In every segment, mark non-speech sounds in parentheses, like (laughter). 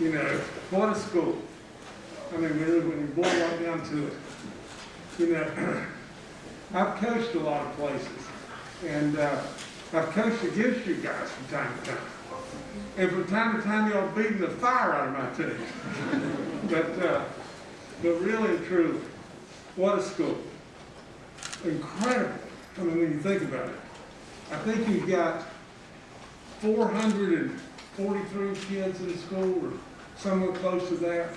You know, what a school. I mean, really, when you boil right down to it. You know, (clears throat) I've coached a lot of places, and uh, I've coached against you guys from time to time. And from time to time, y'all beating the fire out of my team. (laughs) but, uh, but really and truly, what a school. Incredible. I mean, when you think about it. I think you've got 443 kids in the school, or somewhere close to that.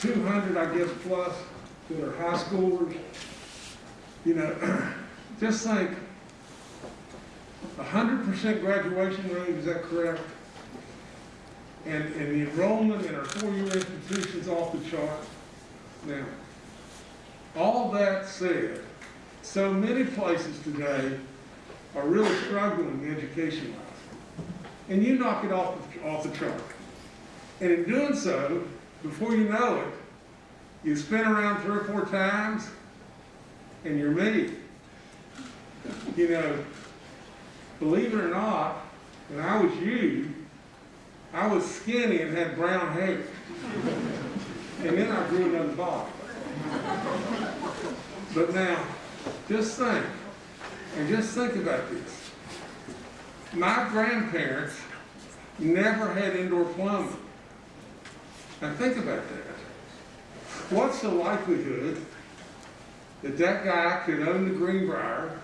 200, I guess, plus that are high schoolers. You know, (clears throat) just think, 100% graduation rate, is that correct? And, and the enrollment in our four-year institutions off the chart. Now, all that said, so many places today are really struggling education-wise. And you knock it off, the- off the chart. And in doing so, before you know it, you spin around three or four times, and you're me. You know, believe it or not, when I was you, I was skinny and had brown hair. And then I grew another body. But now, just think, and just think about this. My grandparents never had indoor plumbing. Now think about that. What's the likelihood that that guy could own the Greenbrier,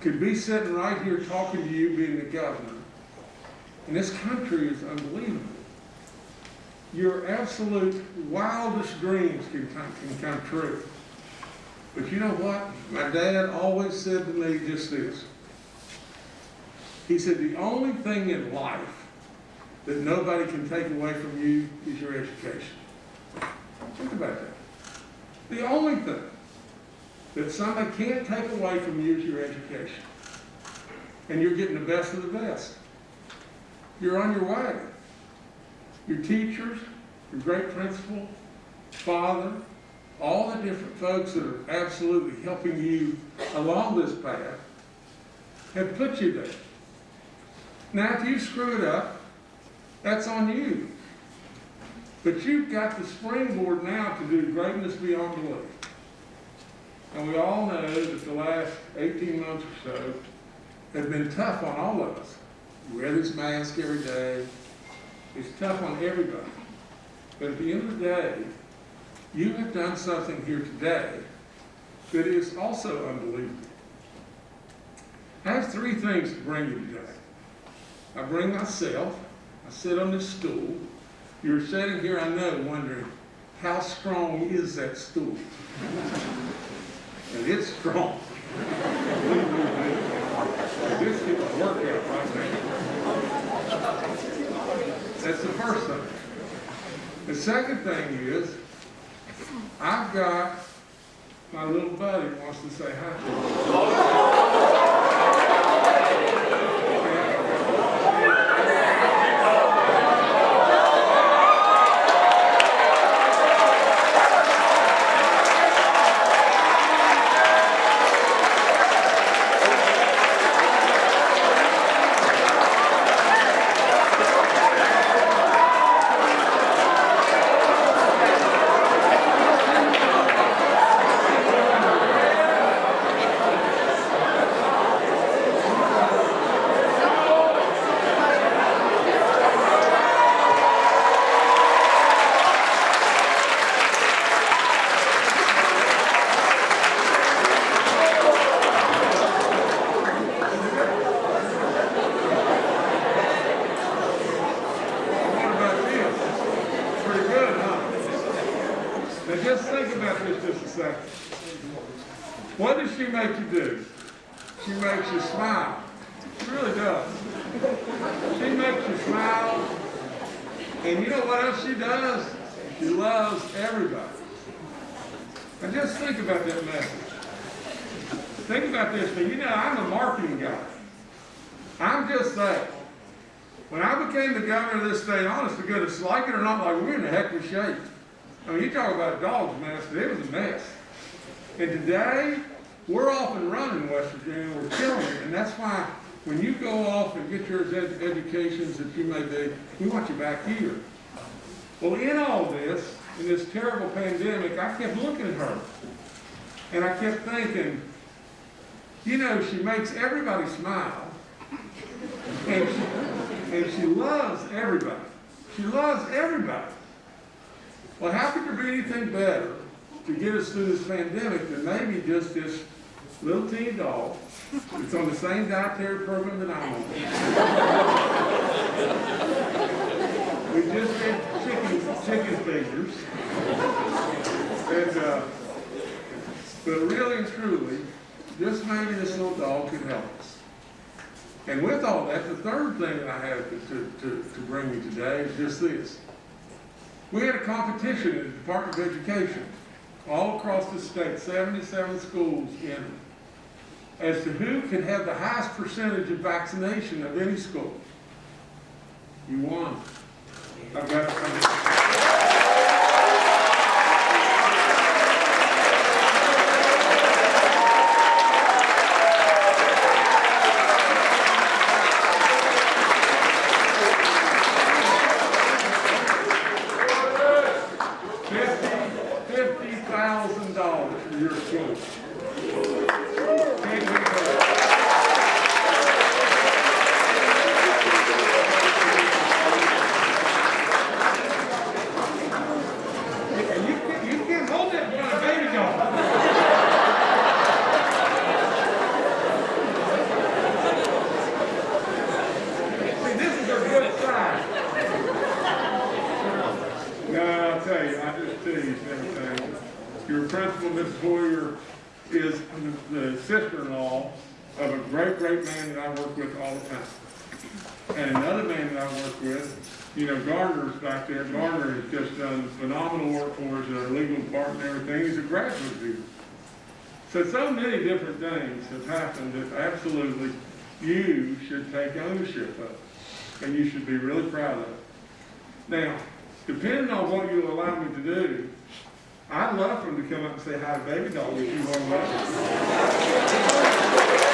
could be sitting right here talking to you being the governor? And this country is unbelievable. Your absolute wildest dreams can come, can come true. But you know what? My dad always said to me just this. He said, the only thing in life that nobody can take away from you is your education. Think about that. The only thing that somebody can't take away from you is your education. And you're getting the best of the best. You're on your way. Your teachers, your great principal, father, all the different folks that are absolutely helping you along this path have put you there. Now, if you screw it up, that's on you. But you've got the springboard now to do greatness beyond belief. And we all know that the last 18 months or so have been tough on all of us. We wear this mask every day. It's tough on everybody. But at the end of the day, you have done something here today that is also unbelievable. I have three things to bring you today. I bring myself, I sit on this stool. You're sitting here, I know, wondering, how strong is that stool? and it's strong. Me. This is a workout right now. That's the first thing. The second thing is, I've got my little buddy wants to say hi to you. What about this? Pretty good, huh? Now just just a second. What does she make you do? She makes you smile. She really does. She makes you smile. And you know what else she does? She loves everybody. Now just think about that message. Think about this. Now, you know, I'm a marketing guy. I'm just saying. When I became the governor of this state, honest to goodness, like it or not, like we're in a heck of a shape. I mean, you talk about a dog's mess, but it was a mess. And today, we're off and running West Virginia, we're killing it, and that's why when you go off and get your ed- educations that you may be, we want you back here. Well, in all this, in this terrible pandemic, I kept looking at her. And I kept thinking, you know, she makes everybody smile. And she, and she loves everybody. She loves everybody. Well, how could there be anything better to get us through this pandemic than maybe just this little teeny dog that's on the same dietary program that I'm on? We just did chicken, chicken fingers. And, uh, but really and truly, just maybe this little dog could help us. And with all that, the third thing that I have to, to, to, to bring you today is just this. We had a competition in the Department of Education, all across the state, seventy-seven schools in, as to who could have the highest percentage of vaccination of any school. You won. I've got, fifty, fifty thousand dollars for your school. Can't beat that. And you can't, you can't hold that when a baby goes. See, this is a good sign. No, I'll tell you, I just tease everything. Your principal, Boyer, is the sister-in-law of a great, great man that I work with all the time. And another man that I work with, you know, Gardner's back there, Gardner has just done phenomenal work for us in our legal department and everything, he's a graduate student. So, so many different things have happened that absolutely you should take ownership of, and you should be really proud of. Now, depending on what you allow me to do, I'd love for him to come up and say hi to Babydog if you want to.